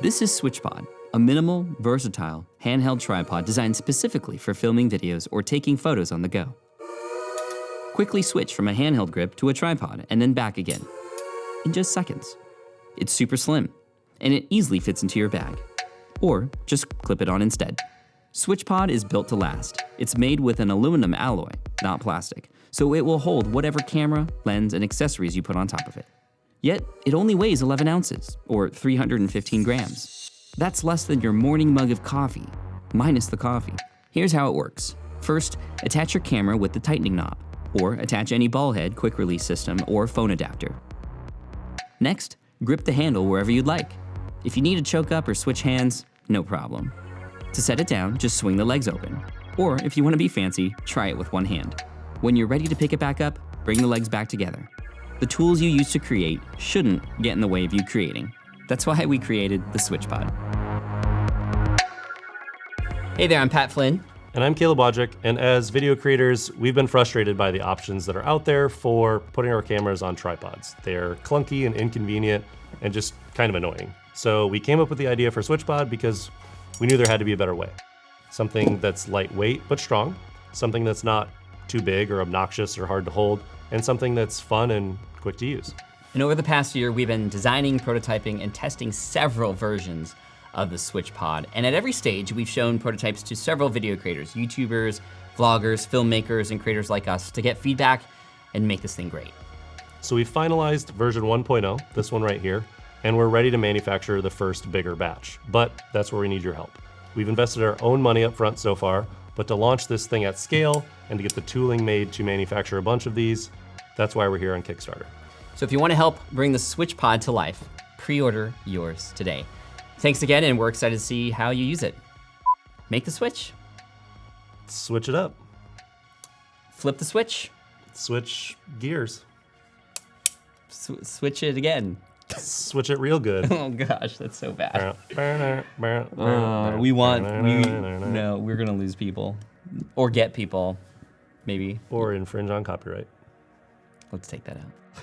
This is SwitchPod, a minimal, versatile, handheld tripod designed specifically for filming videos or taking photos on the go. Quickly switch from a handheld grip to a tripod and then back again in just seconds. It's super slim, and it easily fits into your bag. Or just clip it on instead. SwitchPod is built to last. It's made with an aluminum alloy, not plastic, so it will hold whatever camera, lens, and accessories you put on top of it. Yet, it only weighs 11 ounces, or 315 grams. That's less than your morning mug of coffee, minus the coffee. Here's how it works. First, attach your camera with the tightening knob, or attach any ball head, quick release system, or phone adapter. Next, grip the handle wherever you'd like. If you need to choke up or switch hands, no problem. To set it down, just swing the legs open. Or if you want to be fancy, try it with one hand. When you're ready to pick it back up, bring the legs back together. The tools you use to create shouldn't get in the way of you creating. That's why we created the SwitchPod. Hey there, I'm Pat Flynn. And I'm Caleb Wojcik, and as video creators, we've been frustrated by the options that are out there for putting our cameras on tripods. They're clunky and inconvenient and just kind of annoying. So we came up with the idea for SwitchPod because we knew there had to be a better way. Something that's lightweight but strong, something that's not too big or obnoxious or hard to hold, and something that's fun and quick to use. And over the past year, we've been designing, prototyping, and testing several versions of the Switch Pod. And at every stage, we've shown prototypes to several video creators, YouTubers, vloggers, filmmakers, and creators like us to get feedback and make this thing great. So we finalized version 1.0, this one right here, and we're ready to manufacture the first bigger batch. But that's where we need your help. We've invested our own money up front so far, but to launch this thing at scale and to get the tooling made to manufacture a bunch of these, that's why we're here on Kickstarter. So if you want to help bring the SwitchPod to life, pre-order yours today. Thanks again, and we're excited to see how you use it. Make the switch. Switch it up. Flip the switch. Switch gears. S switch it again. Switch it real good. oh gosh, that's so bad. uh, we want, we, no, we're gonna lose people. Or get people, maybe. Or infringe on copyright. Let's take that out.